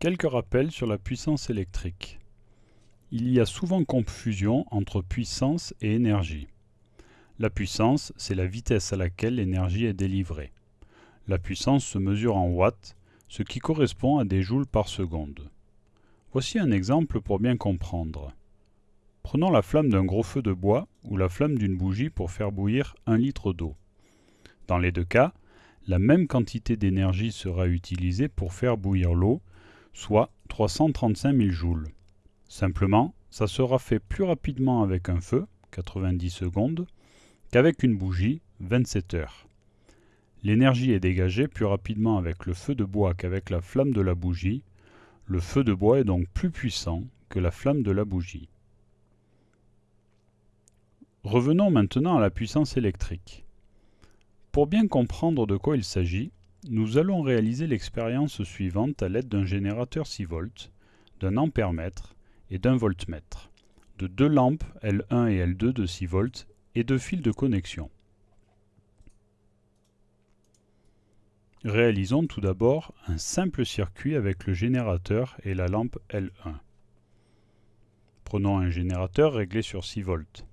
Quelques rappels sur la puissance électrique. Il y a souvent confusion entre puissance et énergie. La puissance, c'est la vitesse à laquelle l'énergie est délivrée. La puissance se mesure en watts, ce qui correspond à des joules par seconde. Voici un exemple pour bien comprendre. Prenons la flamme d'un gros feu de bois ou la flamme d'une bougie pour faire bouillir un litre d'eau. Dans les deux cas, la même quantité d'énergie sera utilisée pour faire bouillir l'eau, soit 335 000 joules. Simplement, ça sera fait plus rapidement avec un feu, 90 secondes, qu'avec une bougie, 27 heures. L'énergie est dégagée plus rapidement avec le feu de bois qu'avec la flamme de la bougie. Le feu de bois est donc plus puissant que la flamme de la bougie. Revenons maintenant à la puissance électrique. Pour bien comprendre de quoi il s'agit, nous allons réaliser l'expérience suivante à l'aide d'un générateur 6 volts, d'un ampèremètre et d'un voltmètre, de deux lampes L1 et L2 de 6 volts et de fils de connexion. Réalisons tout d'abord un simple circuit avec le générateur et la lampe L1. Prenons un générateur réglé sur 6 volts.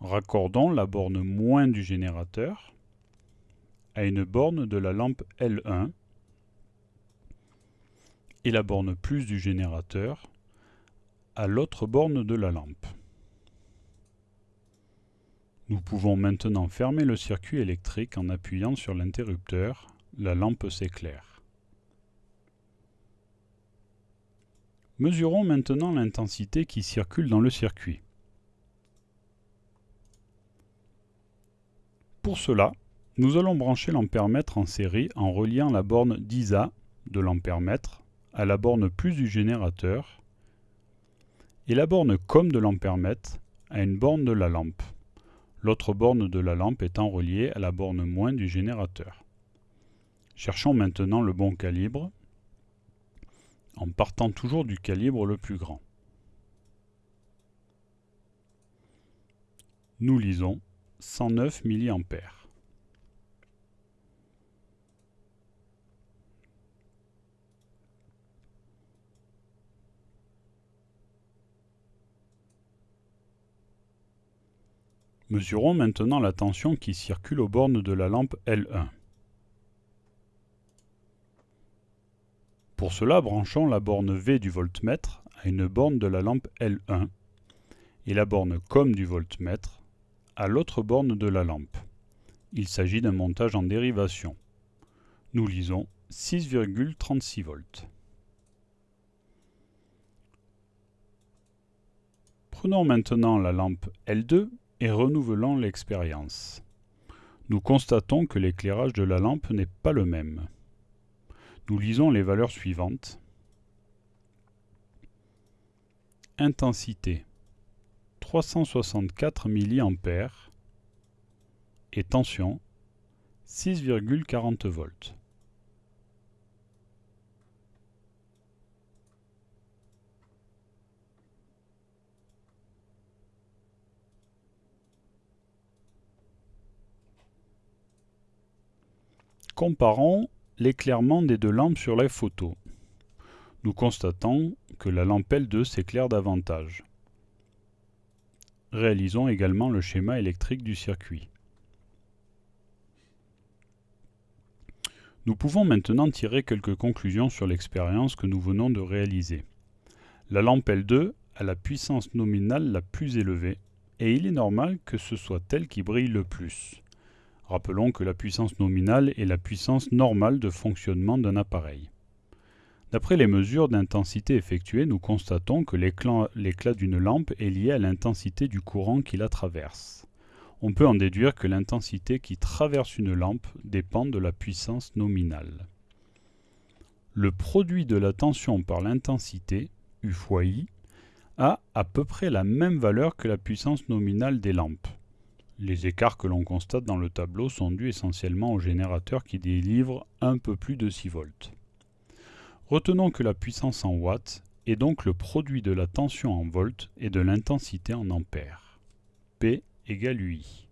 Raccordons la borne moins du générateur à une borne de la lampe L1 et la borne plus du générateur à l'autre borne de la lampe. Nous pouvons maintenant fermer le circuit électrique en appuyant sur l'interrupteur. La lampe s'éclaire. Mesurons maintenant l'intensité qui circule dans le circuit. Pour cela, nous allons brancher l'ampèremètre en série en reliant la borne 10A de l'ampèremètre à la borne plus du générateur et la borne COM de l'ampèremètre à une borne de la lampe l'autre borne de la lampe étant reliée à la borne moins du générateur. Cherchons maintenant le bon calibre, en partant toujours du calibre le plus grand. Nous lisons 109 mA. Mesurons maintenant la tension qui circule aux bornes de la lampe L1. Pour cela, branchons la borne V du voltmètre à une borne de la lampe L1 et la borne COM du voltmètre à l'autre borne de la lampe. Il s'agit d'un montage en dérivation. Nous lisons 6,36 volts. Prenons maintenant la lampe L2 et renouvelons l'expérience. Nous constatons que l'éclairage de la lampe n'est pas le même. Nous lisons les valeurs suivantes. Intensité 364 mA et tension 6,40 volts. Comparons l'éclairement des deux lampes sur la photo. Nous constatons que la lampe L2 s'éclaire davantage. Réalisons également le schéma électrique du circuit. Nous pouvons maintenant tirer quelques conclusions sur l'expérience que nous venons de réaliser. La lampe L2 a la puissance nominale la plus élevée et il est normal que ce soit elle qui brille le plus. Rappelons que la puissance nominale est la puissance normale de fonctionnement d'un appareil. D'après les mesures d'intensité effectuées, nous constatons que l'éclat d'une lampe est lié à l'intensité du courant qui la traverse. On peut en déduire que l'intensité qui traverse une lampe dépend de la puissance nominale. Le produit de la tension par l'intensité, U fois I, a à peu près la même valeur que la puissance nominale des lampes. Les écarts que l'on constate dans le tableau sont dus essentiellement au générateur qui délivre un peu plus de 6 volts. Retenons que la puissance en watts est donc le produit de la tension en volts et de l'intensité en ampères. P égale UI.